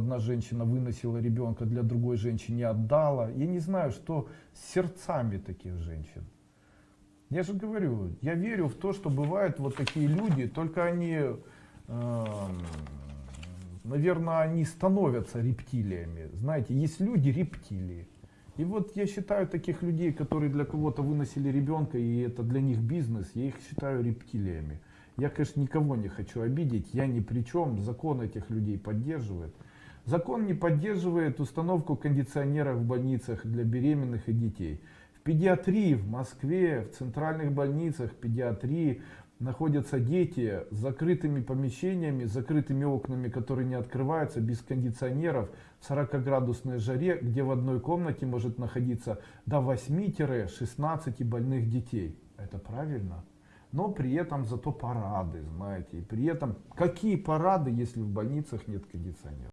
одна женщина выносила ребенка для другой женщины отдала. Я не знаю, что с сердцами таких женщин. Я же говорю, я верю в то, что бывают вот такие люди, только они, э, наверное, они становятся рептилиями. Знаете, есть люди рептилии. И вот я считаю таких людей, которые для кого-то выносили ребенка, и это для них бизнес, я их считаю рептилиями. Я, конечно, никого не хочу обидеть, я ни при чем, закон этих людей поддерживает. Закон не поддерживает установку кондиционеров в больницах для беременных и детей. В педиатрии в Москве, в центральных больницах педиатрии находятся дети с закрытыми помещениями, с закрытыми окнами, которые не открываются, без кондиционеров, в 40-градусной жаре, где в одной комнате может находиться до 8-16 больных детей. Это правильно? но при этом зато парады, знаете, и при этом какие парады, если в больницах нет кондиционеров?